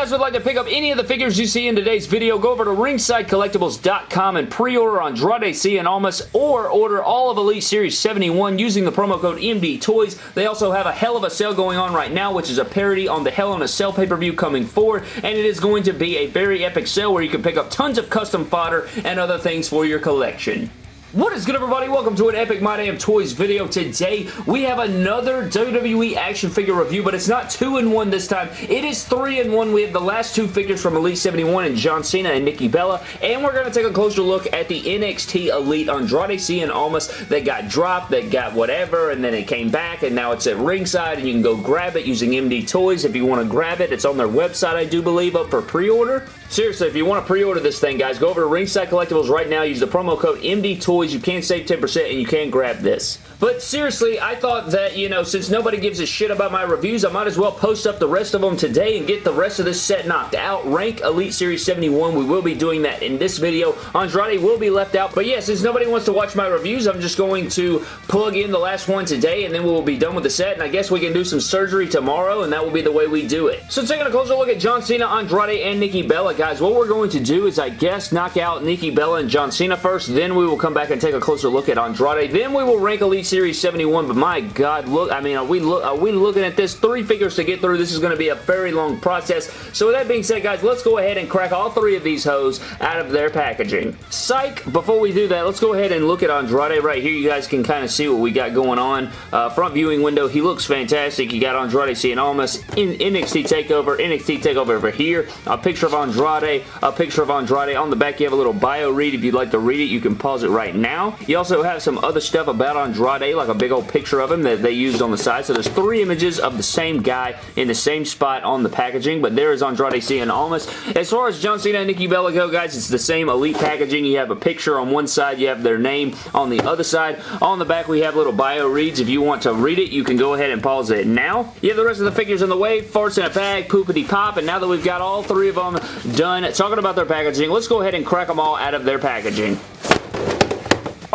guys would like to pick up any of the figures you see in today's video, go over to ringsidecollectibles.com and pre-order Andrade Cien Almas or order all of Elite Series 71 using the promo code MD Toys. They also have a hell of a sale going on right now, which is a parody on the Hell in a Cell pay-per-view coming forward, and it is going to be a very epic sale where you can pick up tons of custom fodder and other things for your collection. What is good everybody? Welcome to an Epic My Damn Toys video. Today we have another WWE action figure review, but it's not 2-in-1 this time. It is 3-in-1. We have the last two figures from Elite 71 and John Cena and Nikki Bella, and we're going to take a closer look at the NXT Elite Andrade Cien Almas that got dropped, that got whatever, and then it came back, and now it's at ringside, and you can go grab it using MD Toys if you want to grab it. It's on their website, I do believe, up for pre-order. Seriously, if you want to pre-order this thing, guys, go over to Ringside Collectibles right now. Use the promo code MD Toys. You can save 10% and you can grab this. But seriously, I thought that, you know, since nobody gives a shit about my reviews, I might as well post up the rest of them today and get the rest of this set knocked out. Rank Elite Series 71. We will be doing that in this video. Andrade will be left out. But yeah, since nobody wants to watch my reviews, I'm just going to plug in the last one today and then we'll be done with the set. And I guess we can do some surgery tomorrow and that will be the way we do it. So taking a closer look at John Cena, Andrade, and Nikki Bella, guys, what we're going to do is, I guess, knock out Nikki Bella and John Cena first. Then we will come back and take a closer look at Andrade. Then we will rank Elite Series 71, but my God, look, I mean, are we, look, are we looking at this? Three figures to get through. This is going to be a very long process. So with that being said, guys, let's go ahead and crack all three of these hoes out of their packaging. Psych! Before we do that, let's go ahead and look at Andrade right here. You guys can kind of see what we got going on. Uh, front viewing window, he looks fantastic. You got Andrade Cien Almas in NXT TakeOver, NXT TakeOver over here. A picture of Andrade, a picture of Andrade. On the back, you have a little bio read. If you'd like to read it, you can pause it right now. You also have some other stuff about Andrade, like a big old picture of him that they used on the side. So there's three images of the same guy in the same spot on the packaging, but there is Andrade Cien Almas. As far as John Cena and Nikki Bella go, guys, it's the same elite packaging. You have a picture on one side, you have their name on the other side. On the back, we have little bio reads. If you want to read it, you can go ahead and pause it now. You have the rest of the figures in the way, farts in a bag, poopity pop, and now that we've got all three of them done talking about their packaging, let's go ahead and crack them all out of their packaging.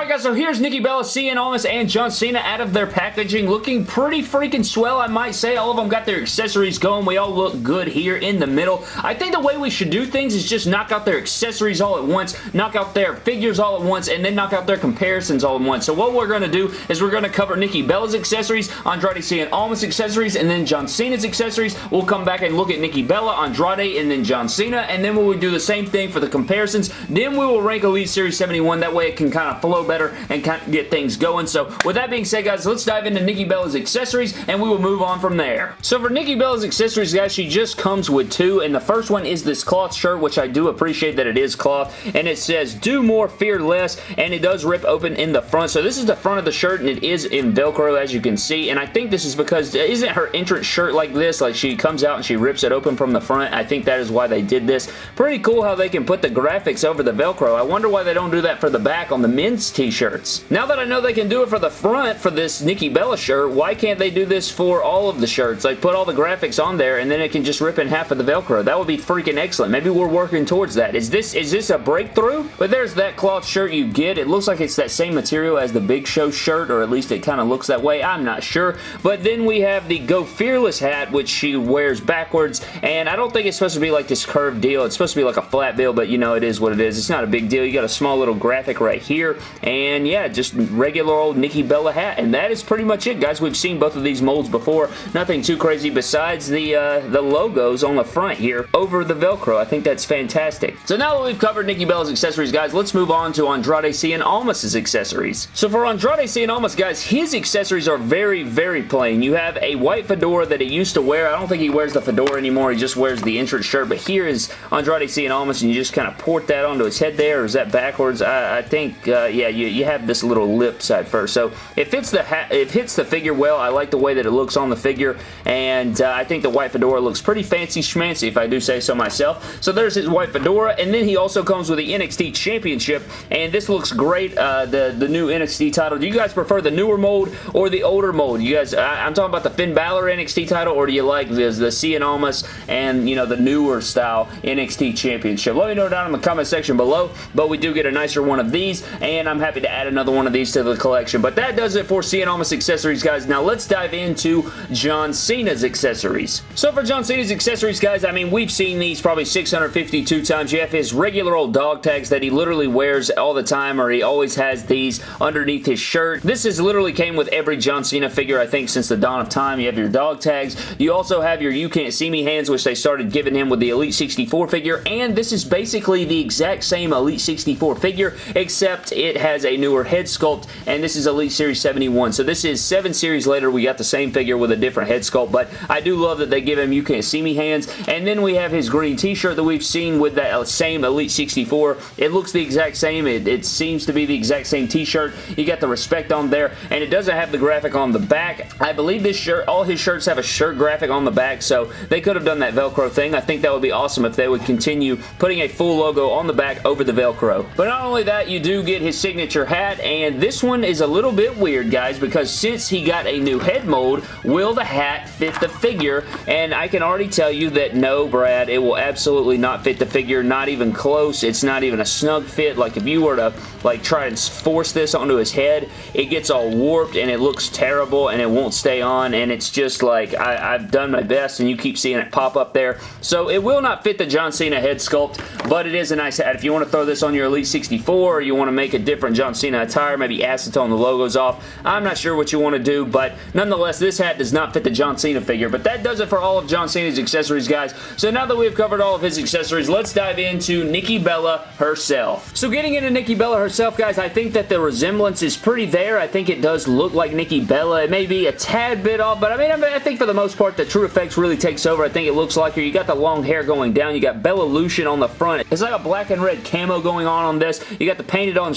Alright guys, so here's Nikki Bella, Cien Almas, and John Cena out of their packaging. Looking pretty freaking swell, I might say. All of them got their accessories going. We all look good here in the middle. I think the way we should do things is just knock out their accessories all at once, knock out their figures all at once, and then knock out their comparisons all at once. So what we're going to do is we're going to cover Nikki Bella's accessories, Andrade Cien Almas accessories, and then John Cena's accessories. We'll come back and look at Nikki Bella, Andrade, and then John Cena, and then we will do the same thing for the comparisons. Then we will rank Elite Series 71. That way it can kind of flow better and kind of get things going. So with that being said, guys, let's dive into Nikki Bella's accessories and we will move on from there. So for Nikki Bella's accessories, guys, she just comes with two and the first one is this cloth shirt, which I do appreciate that it is cloth, and it says, do more, fear less, and it does rip open in the front. So this is the front of the shirt and it is in Velcro, as you can see, and I think this is because, isn't her entrance shirt like this? Like she comes out and she rips it open from the front. I think that is why they did this. Pretty cool how they can put the graphics over the Velcro. I wonder why they don't do that for the back on the men's t-shirts. Now that I know they can do it for the front for this Nikki Bella shirt, why can't they do this for all of the shirts? Like put all the graphics on there and then it can just rip in half of the Velcro. That would be freaking excellent. Maybe we're working towards that. Is this is this a breakthrough? But there's that cloth shirt you get. It looks like it's that same material as the Big Show shirt or at least it kind of looks that way. I'm not sure. But then we have the Go Fearless hat which she wears backwards and I don't think it's supposed to be like this curved deal. It's supposed to be like a flat bill but you know it is what it is. It's not a big deal. You got a small little graphic right here and yeah just regular old Nikki Bella hat and that is pretty much it guys. We've seen both of these molds before. Nothing too crazy besides the uh, the logos on the front here over the Velcro. I think that's fantastic. So now that we've covered Nikki Bella's accessories guys let's move on to Andrade Cien Almas's accessories. So for Andrade Cien Almas guys his accessories are very very plain. You have a white fedora that he used to wear. I don't think he wears the fedora anymore. He just wears the entrance shirt but here is Andrade Cien Almas and you just kind of port that onto his head there or is that backwards? I, I think uh, yeah you, you have this little lip side first. So it fits the it hits the figure well. I like the way that it looks on the figure and uh, I think the white fedora looks pretty fancy schmancy if I do say so myself. So there's his white fedora and then he also comes with the NXT Championship and this looks great. Uh, the, the new NXT title. Do you guys prefer the newer mold or the older mold? You guys, I, am talking about the Finn Balor NXT title or do you like the, the Cien Almas and you know the newer style NXT Championship? Let me know down in the comment section below but we do get a nicer one of these and I'm I'm happy to add another one of these to the collection. But that does it for Cien Almas accessories, guys. Now let's dive into John Cena's accessories. So for John Cena's accessories, guys, I mean, we've seen these probably 652 times. You have his regular old dog tags that he literally wears all the time, or he always has these underneath his shirt. This has literally came with every John Cena figure, I think, since the dawn of time. You have your dog tags. You also have your You Can't See Me hands, which they started giving him with the Elite 64 figure, and this is basically the exact same Elite 64 figure, except it has a newer head sculpt, and this is Elite Series 71. So this is seven series later, we got the same figure with a different head sculpt, but I do love that they give him You Can't See Me hands, and then we have his green t-shirt that we've seen with that same Elite 64. It looks the exact same. It, it seems to be the exact same t-shirt. You got the respect on there, and it doesn't have the graphic on the back. I believe this shirt, all his shirts have a shirt graphic on the back, so they could have done that Velcro thing. I think that would be awesome if they would continue putting a full logo on the back over the Velcro. But not only that, you do get his signature hat, and this one is a little bit weird, guys, because since he got a new head mold, will the hat fit the figure? And I can already tell you that no, Brad, it will absolutely not fit the figure, not even close. It's not even a snug fit. Like if you were to like try and force this onto his head, it gets all warped and it looks terrible and it won't stay on and it's just like I, I've done my best and you keep seeing it pop up there. So it will not fit the John Cena head sculpt, but it is a nice hat. If you want to throw this on your Elite 64 or you want to make a different John Cena attire, maybe acetone the logos off, I'm not sure what you want to do, but nonetheless, this hat does not fit the John Cena figure. But that does it for all of John Cena's accessories, guys. So now that we've covered all of his accessories, let's dive into Nikki Bella herself. So getting into Nikki Bella herself, guys, I think that the resemblance is pretty there. I think it does look like Nikki Bella. It may be a tad bit off, but I mean, I, think for the most part, the True Effects really takes over. I think it looks like her. You got the long hair going down. You got Bella Lucian on the front. It's like a black and red camo going on on this. You got the painted on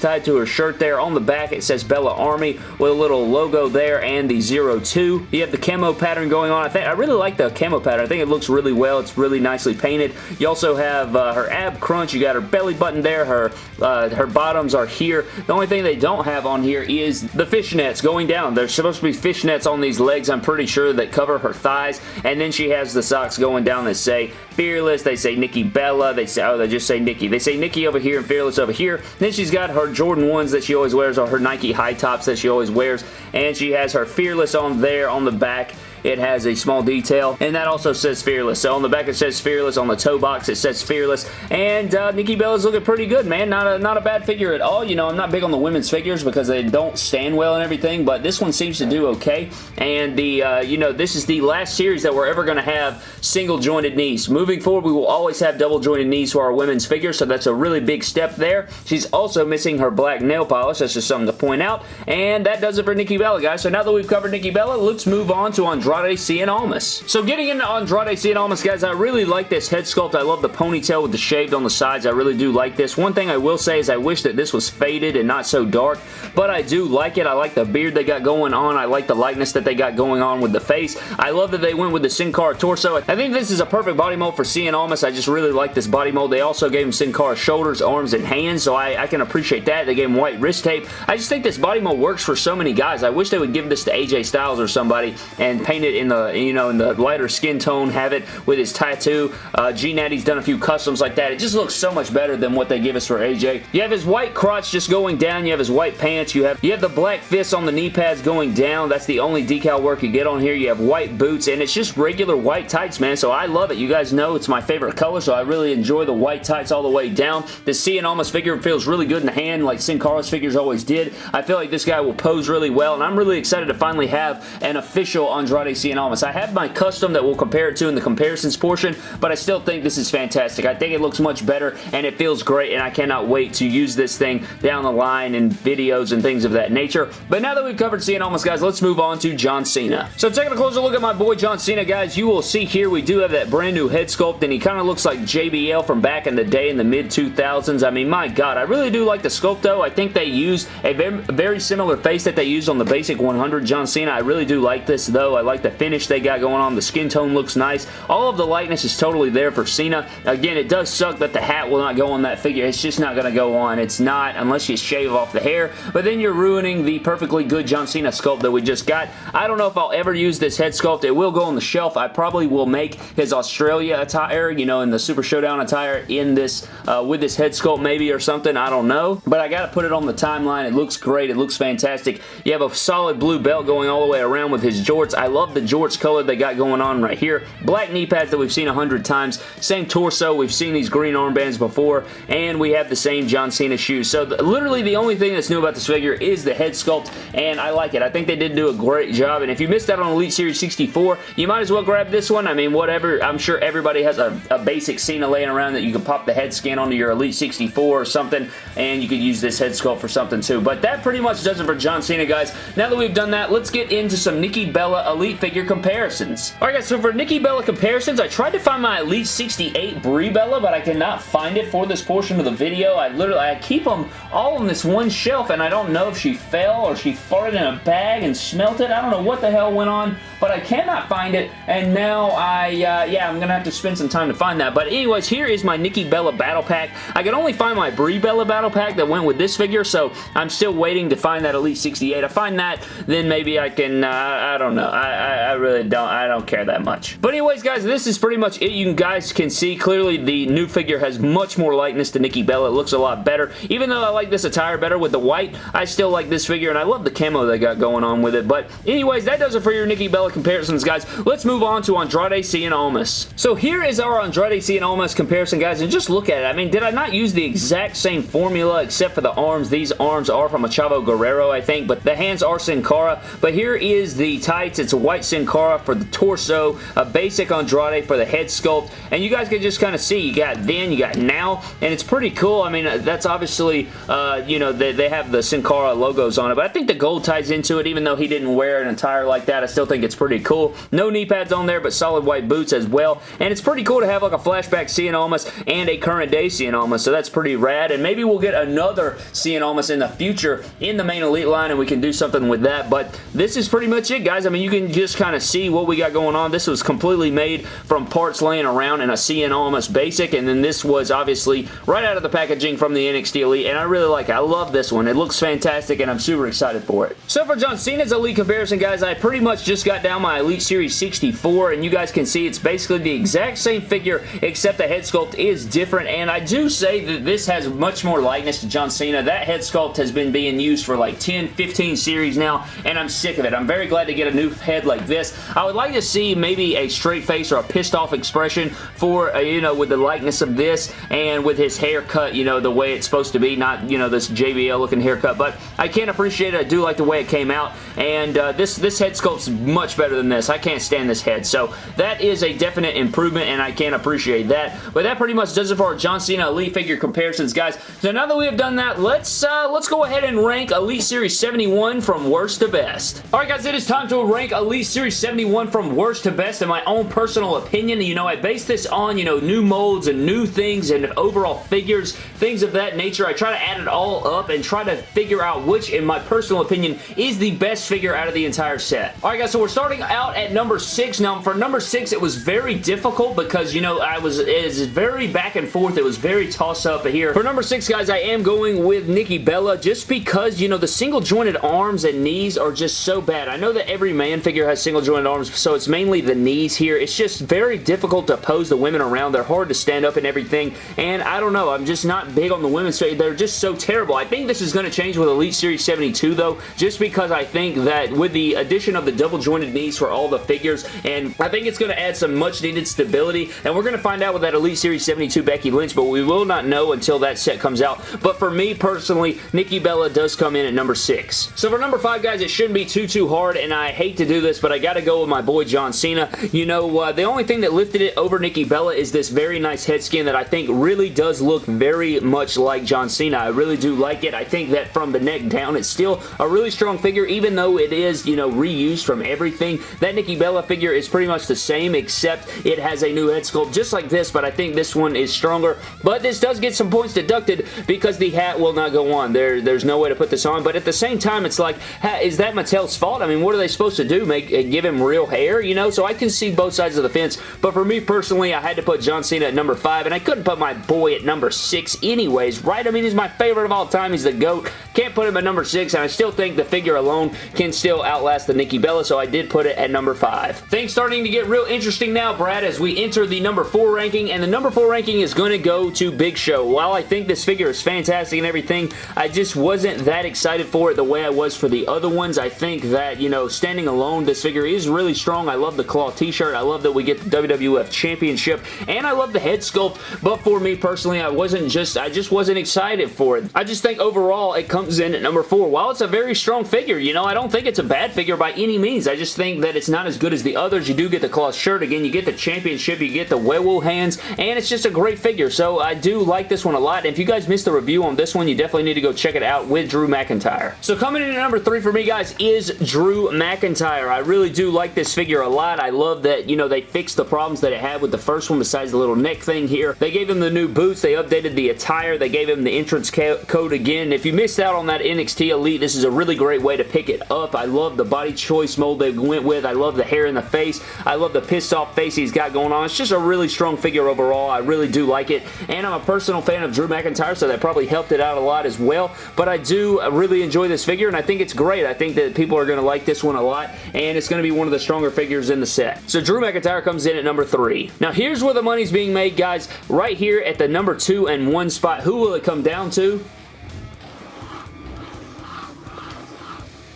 tied to her shirt there. On the back, it says Bella Army with a little logo there and the 02. You have the camo pattern going on. I think I really like the camo pattern. I think it looks really well. It's really nicely painted. You also have uh, her ab crunch. You got her belly button there. Her, uh, her bottoms are here. The only thing they don't have on here is the fishnets going down. There's supposed to be fishnets on these legs, I'm pretty sure, that cover her thighs. And then she has the socks going down that say Fearless. They say Nikki Bella. They say, oh, they just say Nikki. They say Nikki over here and Fearless over here. Then she's got her Jordan 1s that she always wears or her Nike high tops that she always wears. And she has her Fearless on there on the back it has a small detail, and that also says Fearless. So on the back it says Fearless, on the toe box it says Fearless, and uh, Nikki Bella's looking pretty good, man. Not a, not a bad figure at all. You know, I'm not big on the women's figures because they don't stand well and everything, but this one seems to do okay, and the, uh, you know, this is the last series that we're ever going to have single jointed knees. Moving forward, we will always have double jointed knees for our women's figures, so that's a really big step there. She's also missing her black nail polish. That's just something to point out, and that does it for Nikki Bella, guys. So now that we've covered Nikki Bella, let's move on to Andrade Andrade Cien Almas. So getting into Andrade Cien Almas, guys, I really like this head sculpt. I love the ponytail with the shaved on the sides. I really do like this. One thing I will say is I wish that this was faded and not so dark, but I do like it. I like the beard they got going on. I like the likeness that they got going on with the face. I love that they went with the Sin Cara torso. I think this is a perfect body mold for Cien Almas. I just really like this body mold. They also gave him Sin Cara shoulders, arms, and hands, so I, I can appreciate that. They gave him white wrist tape. I just think this body mold works for so many guys. I wish they would give this to AJ Styles or somebody and paint it in the, you know, in the lighter skin tone, have it with his tattoo. Uh, G Natty's done a few customs like that. It just looks so much better than what they give us for AJ. You have his white crotch just going down. You have his white pants. You have you have the black fists on the knee pads going down. That's the only decal work you get on here. You have white boots, and it's just regular white tights, man. So I love it. You guys know it's my favorite color, so I really enjoy the white tights all the way down. The Cien Almas figure feels really good in the hand, like Sin Cara's figures always did. I feel like this guy will pose really well, and I'm really excited to finally have an official Andrade Cien Almas. I have my custom that we'll compare it to in the comparisons portion, but I still think this is fantastic. I think it looks much better, and it feels great, and I cannot wait to use this thing down the line in videos and things of that nature. But now that we've covered Cien Almas, guys, let's move on to John Cena. So taking a closer look at my boy John Cena, guys, you will see here we do have that brand new head sculpt, and he kind of looks like JBL from back in the day in the mid-2000s. I mean, my God, I really do like the sculpt, though. I think they used a very similar face that they used on the basic 100 John Cena. I really do like this, though. I like like the finish they got going on. The skin tone looks nice. All of the lightness is totally there for Cena. Again, it does suck that the hat will not go on that figure. It's just not going to go on. It's not unless you shave off the hair, but then you're ruining the perfectly good John Cena sculpt that we just got. I don't know if I'll ever use this head sculpt. It will go on the shelf. I probably will make his Australia attire, you know, in the Super Showdown attire in this, uh, with this head sculpt maybe or something. I don't know, but I got to put it on the timeline. It looks great. It looks fantastic. You have a solid blue belt going all the way around with his jorts. I love the jorts color they got going on right here. Black knee pads that we've seen a hundred times. Same torso. We've seen these green armbands before, and we have the same John Cena shoes. So the, literally the only thing that's new about this figure is the head sculpt, and I like it. I think they did do a great job, and if you missed out on Elite Series 64, you might as well grab this one. I mean, whatever. I'm sure everybody has a, a basic Cena laying around that you can pop the head scan onto your Elite 64 or something, and you could use this head sculpt for something too. But that pretty much does it for John Cena, guys. Now that we've done that, let's get into some Nikki Bella Elite figure comparisons. Alright guys, so for Nikki Bella comparisons, I tried to find my Elite 68 Brie Bella, but I cannot find it for this portion of the video. I literally, I keep them all on this one shelf, and I don't know if she fell or she farted in a bag and smelt it. I don't know what the hell went on, but I cannot find it, and now I, uh, yeah, I'm gonna have to spend some time to find that. But anyways, here is my Nikki Bella Battle Pack. I could only find my Brie Bella Battle Pack that went with this figure, so I'm still waiting to find that Elite 68. I find that, then maybe I can, uh, I don't know. I, I, I really don't, I don't care that much. But anyways, guys, this is pretty much it. You guys can see clearly the new figure has much more likeness to Nikki Bella. It looks a lot better. Even though I like this attire better with the white, I still like this figure, and I love the camo they got going on with it. But anyways, that does it for your Nikki Bella comparisons, guys. Let's move on to Andrade Cien Almas. So here is our Andrade Cien Almas comparison, guys, and just look at it. I mean, did I not use the exact same formula except for the arms? These arms are from a Chavo Guerrero, I think, but the hands are Sin Cara. But here is the tights. It's a white Sin Cara for the torso, a basic Andrade for the head sculpt, and you guys can just kind of see, you got then, you got now, and it's pretty cool. I mean, that's obviously, uh, you know, they, they have the Sin Cara logos on it, but I think the gold ties into it, even though he didn't wear an attire like that, I still think it's pretty cool. No knee pads on there, but solid white boots as well, and it's pretty cool to have like a flashback Cien Almas and a current day Cien Almas, so that's pretty rad, and maybe we'll get another Cien Almas in the future in the main Elite line, and we can do something with that, but this is pretty much it, guys. I mean, you can just kind of see what we got going on. This was completely made from parts laying around in a Cien Almas basic, and then this was obviously right out of the packaging from the NXT Elite, and I really like it. I love this one. It looks fantastic, and I'm super excited for it. So for John Cena's Elite comparison, guys, I pretty much just got down my Elite Series 64, and you guys can see it's basically the exact same figure, except the head sculpt is different, and I do say that this has much more likeness to John Cena. That head sculpt has been being used for like 10, 15 series now, and I'm sick of it. I'm very glad to get a new head like this. I would like to see maybe a straight face or a pissed off expression for, uh, you know, with the likeness of this and with his haircut, you know, the way it's supposed to be, not, you know, this JBL looking haircut, but I can't appreciate it. I do like the way it came out, and uh, this, this head sculpt's much better than this. I can't stand this head, so that is a definite improvement, and I can appreciate that, but that pretty much does it for our John Cena Elite figure comparisons, guys. So now that we have done that, let's, uh, let's go ahead and rank Elite Series 71 from worst to best. Alright guys, it is time to rank Elite Series 71 from worst to best in my own personal opinion. You know, I base this on, you know, new molds and new things and overall figures, things of that nature. I try to add it all up and try to figure out which, in my personal opinion, is the best figure out of the entire set. Alright guys, so we're starting out at number 6. Now, for number 6, it was very difficult because, you know, I was, it was very back and forth. It was very toss-up here. For number 6, guys, I am going with Nikki Bella just because, you know, the single jointed arms and knees are just so bad. I know that every man figure has single jointed arms, so it's mainly the knees here. It's just very difficult to pose the women around. They're hard to stand up and everything, and I don't know. I'm just not big on the women's figure. They're just so terrible. I think this is going to change with Elite Series 72, though, just because I think that with the addition of the double knees for all the figures, and I think it's going to add some much needed stability, and we're going to find out with that Elite Series 72 Becky Lynch, but we will not know until that set comes out. But for me, personally, Nikki Bella does come in at number 6. So for number 5, guys, it shouldn't be too, too hard, and I hate to do this, but I got to go with my boy John Cena. You know, uh, the only thing that lifted it over Nikki Bella is this very nice head skin that I think really does look very much like John Cena. I really do like it. I think that from the neck down, it's still a really strong figure, even though it is, you know, reused from everything. That Nikki Bella figure is pretty much the same, except it has a new head sculpt just like this, but I think this one is stronger. But this does get some points deducted because the hat will not go on. There, there's no way to put this on, but at the same time, it's like, is that Mattel's fault? I mean, what are they supposed to do? Make make uh, give him real hair, you know, so I can see both sides of the fence, but for me personally, I had to put John Cena at number 5, and I couldn't put my boy at number 6 anyways, right? I mean, he's my favorite of all time. He's the GOAT. Can't put him at number 6, and I still think the figure alone can still outlast the Nikki Bella, so I did put it at number 5. Things starting to get real interesting now, Brad, as we enter the number 4 ranking, and the number 4 ranking is going to go to Big Show. While I think this figure is fantastic and everything, I just wasn't that excited for it the way I was for the other ones. I think that, you know, standing alone, this figure is really strong. I love the claw t-shirt. I love that we get the WWF Championship, and I love the head sculpt, but for me personally, I wasn't just, I just wasn't excited for it. I just think overall, it comes in at number 4. While it's a very strong figure, you know, I don't think it's a bad figure by any means. I just think that it's not as good as the others. You do get the cloth shirt. Again, you get the championship. You get the werewolf hands, and it's just a great figure. So I do like this one a lot. And if you guys missed the review on this one, you definitely need to go check it out with Drew McIntyre. So coming in at number 3 for me, guys, is Drew McIntyre. I really do like this figure a lot. I love that, you know, they fixed the problems that it had with the first one besides the little neck thing here. They gave him the new boots. They updated the attire. They gave him the entrance code again. If you missed out on that NXT Elite, this is a really great way to pick it up. I love the body choice mold they went with. I love the hair in the face. I love the pissed off face he's got going on. It's just a really strong figure overall. I really do like it. And I'm a personal fan of Drew McIntyre, so that probably helped it out a lot as well. But I do really enjoy this figure, and I think it's great. I think that people are going to like this one a lot, and it's going to be one of the stronger figures in the set. So Drew McIntyre comes in at number three. Now here's where the money's being made, guys. Right here at the number two and one spot. Who will it come down to?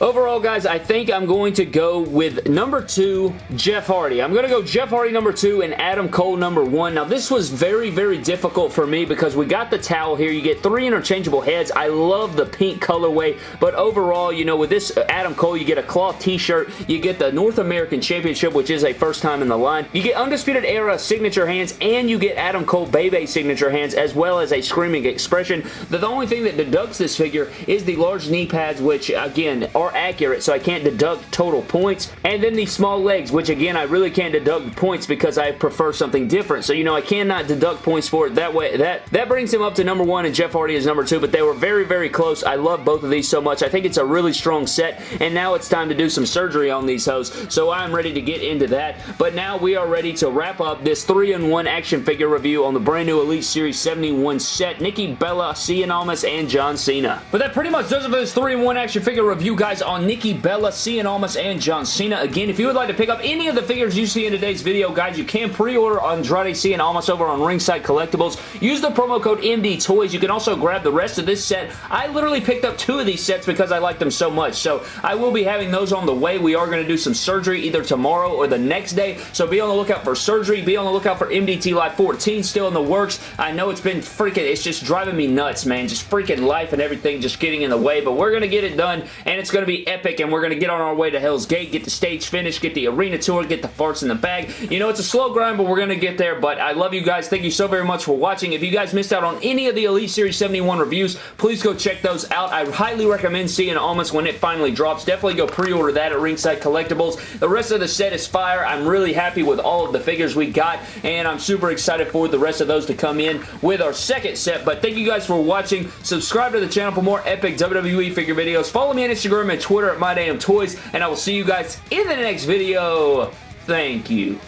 Overall, guys, I think I'm going to go with number two, Jeff Hardy. I'm going to go Jeff Hardy number two and Adam Cole number one. Now, this was very, very difficult for me because we got the towel here. You get three interchangeable heads. I love the pink colorway, but overall, you know, with this uh, Adam Cole, you get a cloth t-shirt. You get the North American Championship, which is a first time in the line. You get Undisputed Era signature hands, and you get Adam Cole Bay Bay signature hands, as well as a Screaming Expression. The, the only thing that deducts this figure is the large knee pads, which, again, are more accurate, so I can't deduct total points. And then these small legs, which again, I really can't deduct points because I prefer something different. So, you know, I cannot deduct points for it that way. That, that brings him up to number one, and Jeff Hardy is number two, but they were very, very close. I love both of these so much. I think it's a really strong set, and now it's time to do some surgery on these hoes, so I'm ready to get into that. But now we are ready to wrap up this 3-in-1 action figure review on the brand new Elite Series 71 set. Nikki Bella, Cien Almas, and John Cena. But that pretty much does it for this 3-in-1 action figure review, guys on Nikki Bella, Cien Almas, and John Cena. Again, if you would like to pick up any of the figures you see in today's video, guys, you can pre-order Andrade Cien Almas over on Ringside Collectibles. Use the promo code MD Toys. You can also grab the rest of this set. I literally picked up two of these sets because I like them so much, so I will be having those on the way. We are going to do some surgery either tomorrow or the next day, so be on the lookout for surgery. Be on the lookout for MDT Live 14 still in the works. I know it's been freaking, it's just driving me nuts, man. Just freaking life and everything just getting in the way, but we're going to get it done, and it's going to be epic, and we're going to get on our way to Hell's Gate, get the stage finished, get the arena tour, get the farts in the bag. You know, it's a slow grind, but we're going to get there, but I love you guys. Thank you so very much for watching. If you guys missed out on any of the Elite Series 71 reviews, please go check those out. I highly recommend Cien Almas when it finally drops. Definitely go pre-order that at Ringside Collectibles. The rest of the set is fire. I'm really happy with all of the figures we got, and I'm super excited for the rest of those to come in with our second set, but thank you guys for watching. Subscribe to the channel for more epic WWE figure videos. Follow me on Instagram and Twitter at MyDamnToys, and I will see you guys in the next video. Thank you.